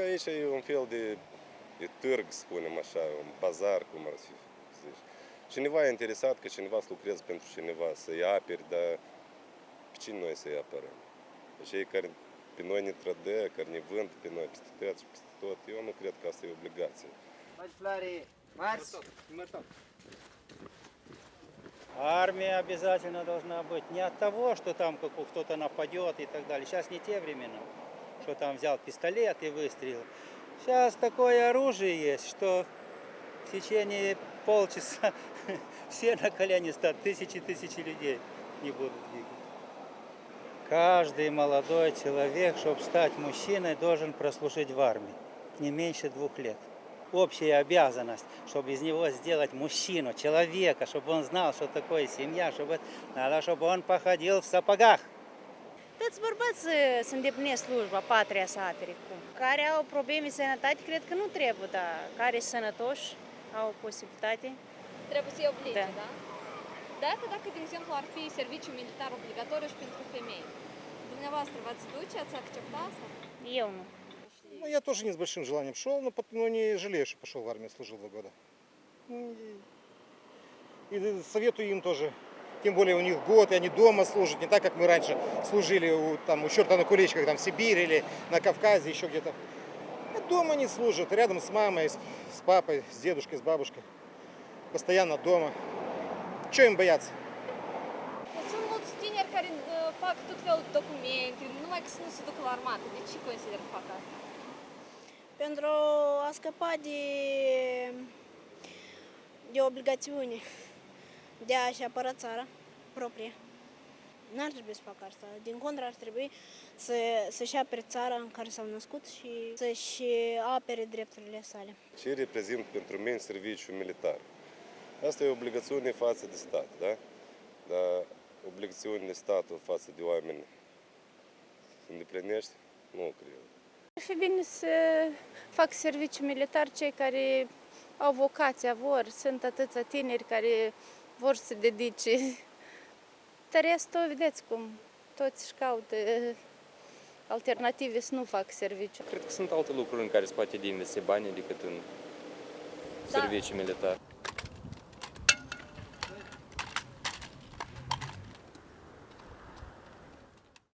că aici e un fel de, de târg, spunem așa, un bazar, cum ar fi zici. Cineva e interesat că cineva să lucreze pentru cineva, să-i aperi, dar pe cine noi să-i apărăm? Cei care pe noi ne trădă, care ne vând pe noi peste tot și peste tot, eu nu cred că asta e obligație. Hadi Flori, marș! Армия обязательно должна быть. Не от того, что там как- кто-то нападет и так далее. Сейчас не те времена, что там взял пистолет и выстрелил. Сейчас такое оружие есть, что в течение полчаса все на колени стат, тысячи-тысячи людей не будут двигать. Каждый молодой человек, чтобы стать мужчиной, должен прослужить в армии не меньше двух лет. Общая обязанность, чтобы из него сделать мужчину, человека, чтобы он знал, что такое семья, чтобы надо, чтобы он походил в сапогах. Toți bărbați uh, să îndeplinesc slujba, patria să apere cum. Care au probleme de sănătate, cred că nu trebuie, dar care sunt sănătoși, au posibilitate. Trebuie să-i oblige, Da. da? Dacă, dacă, de exemplu, ar fi serviciu militar obligatoriu și pentru femei, dumneavoastră v-ați duce, ați accepta asta? Eu nu. Ну, я тоже не с большим желанием шел, но, пот- но не жалею, что пошел в армию, служил два года. Ну, И, и советую им тоже. Тем более у них год, и они дома служат, не так, как мы раньше служили у, там, у черта на куличках, там, в Сибири или на Кавказе, еще где-то. А дома они служат, рядом с мамой, с, с папой, с дедушкой, с бабушкой. Постоянно дома. Чего им бояться? Fac tot felul de documente, numai că să nu se ducă la armată. De ce consider că fac asta? pentru a scăpa de, de obligațiune de a-și apăra țara proprie. N-ar trebui să facă asta. Din contră, ar trebui să, să-și apere țara în care s-au născut și să-și apere drepturile sale. Ce reprezintă pentru mine serviciul militar? Asta e o obligațiune față de stat, da? Dar obligațiunile statului față de oameni se îndeplinește? Nu cred. Ar fi bine să fac serviciu militar cei care au vocația, vor. Sunt atâția tineri care vor să se dedice. Dar restul, vedeți cum, toți își caută alternative să nu fac serviciu. Cred că sunt alte lucruri în care se poate de investi bani decât în Da. serviciu militar.